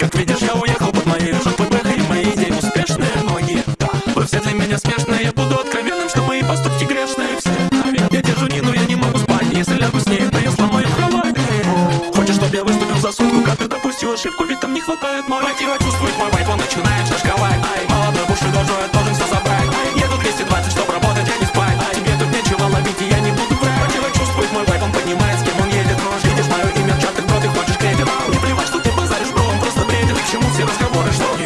Как видишь, я уехал под моей И мои идеи успешные, многие Вы все для меня смешные Я буду откровенным, что мои поступки грешные. Все, я держу Нину, я не могу спать Если лягу с ней, я сломаю кровать Хочешь, чтоб я выступил за сутку Как ты допустил ошибку, ведь там не хватает мотива Чувствует мой вайп, он начинает чему все разговоры, что